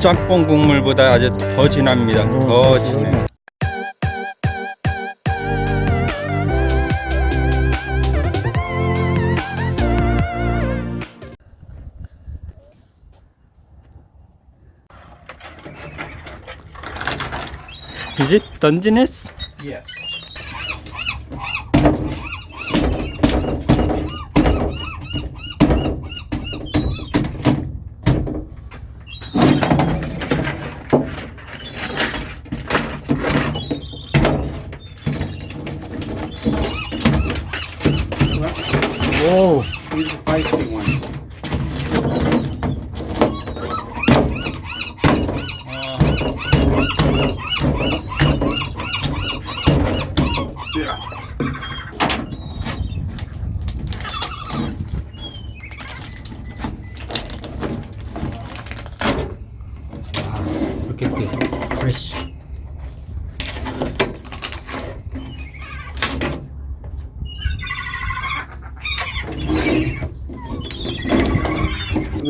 짬뽕 국물보다 아주 더 진합니다. 더 진해. Is it Dungeness? Yes. Feisty one. Yeah. look at this. Fresh.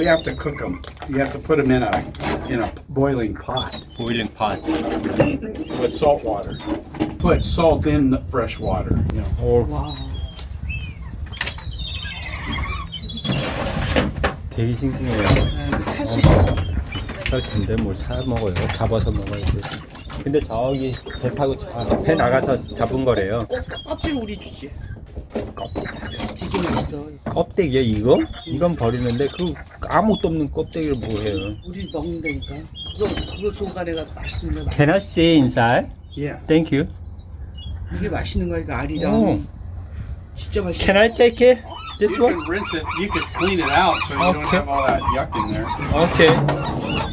We have to cook them. You have to put them in a in a boiling pot Boiling pot. with salt water. Put salt in the fresh water. You know. 오, 와. 되게 싱싱해요. 살수 있어. 비쌀 텐데 뭘 사 먹어요. 잡아서 먹어야지. 근데 저기 배 타고 자- 배 나가서 잡은 거래요. 껍질 우리 주지. 되게 맛있어. 껍데기야 이거? 이건 버리는데 그 아무것도 없는 껍데기를 뭐해요? 우리 먹는다니까. 그거 그거 소가래가 맛있는 거야. Can I see inside? Yeah. Thank you. 이게 맛있는 거니까 알이랑. 오. 진짜 맛있어. Can I take it? This You one? can rinse it. You can clean it out so you don't Okay. have all that yuck in there. 오케이.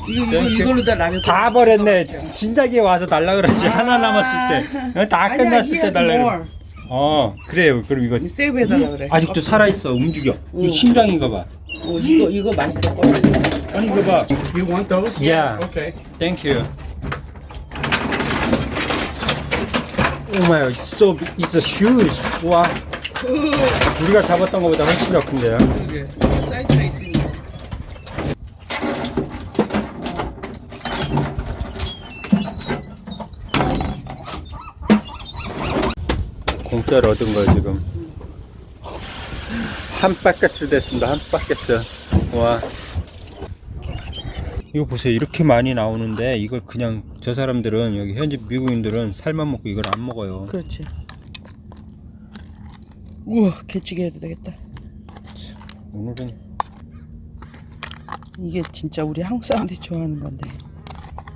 이거 이거. 이걸로 다 라면. 다 버렸네. 진작에 와서 달라 그러지. 하나 남았을 때. 다 끝났을 때 달라 그래. 어, 그래요. 그럼 이거 세이브 해달라 그래. 아직도 껍질. 살아 있어. 움직여. 이 응. 심장인가 봐. 어, 이거 이거 맛있어. 껍질. 아니 이거 봐. You want those? Yeah. Okay. Thank you. Oh my, it's so it's so huge. 와, 우리가 잡았던 것보다 훨씬 더 큰데요. 그게 사이즈가 있으니까. 공짜로 얻은 거 지금 한 바켓스 됐습니다. 한 바켓스. 와. 이거 보세요. 이렇게 많이 나오는데 이걸 그냥 저 사람들은 여기 현지 미국인들은 살만 먹고 이걸 안 먹어요. 그렇지. 우와 개찌개 해도 되겠다. 오늘은 이게 진짜 우리 한국 사람들이 좋아하는 건데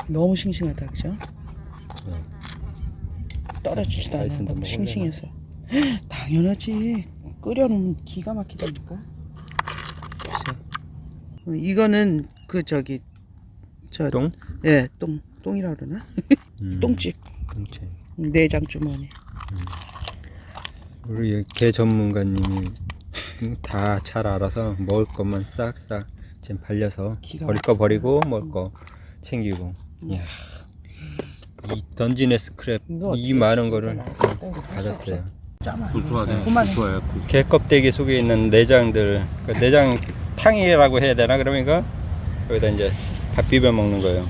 너무 싱싱하다 그죠? 떨어지지도 않아 너무 먹으려나? 싱싱해서 당연하지. 끓여놓으면 기가 막히다니까. 어, 이거는 그 저기 저 똥? 예, 똥 똥이라 그러나? 음, 똥집. 똥채. 내장 주머니. 우리 개 전문가님이 다 잘 알아서 먹을 것만 싹싹 지금 발려서 버릴 거. 버리고 먹을 거 챙기고. 이야. 이 던지네 스크랩 이 많은 거를 받았어요 구수하네. 그만해. 개 껍데기 속에 있는 내장들 그 내장 탕이라고 해야 되나? 그러니까 여기다 이제 밥 비벼 먹는 거예요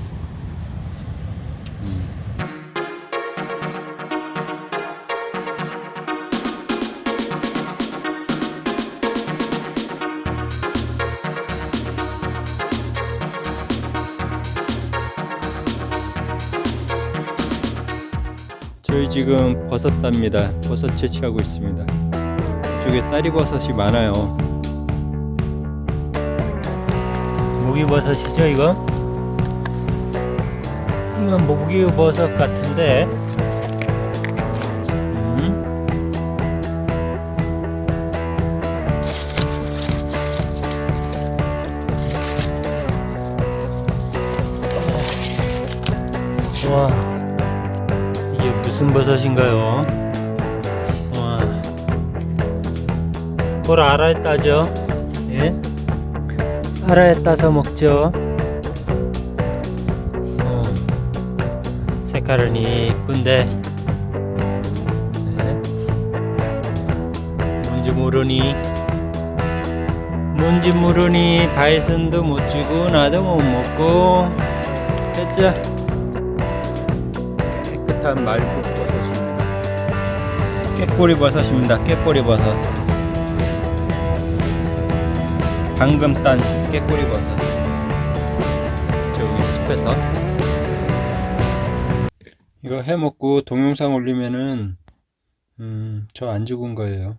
저희 지금 버섯 답니다. 버섯 채취하고 있습니다. 이쪽에 쌀이버섯이 많아요. 모기버섯이죠, 이거? 이건 모기버섯 같은데. 이게 무슨 버섯인가요? 와. 뭘 알아야 따죠? 예? 알아야 따서 먹죠. 어. 색깔은 이쁜데. 네. 뭔지 모르니. 뭔지 모르니 바이슨도 못 주고 나도 못 먹고 됐죠? 깨끗한 말국 버섯입니다. 깨꼬리 버섯입니다. 깨꼬리 버섯. 방금 딴 깨꼬리 버섯. 저기 숲에서. 이거 해 먹고 동영상 올리면은 음, 저 안 죽은 거예요.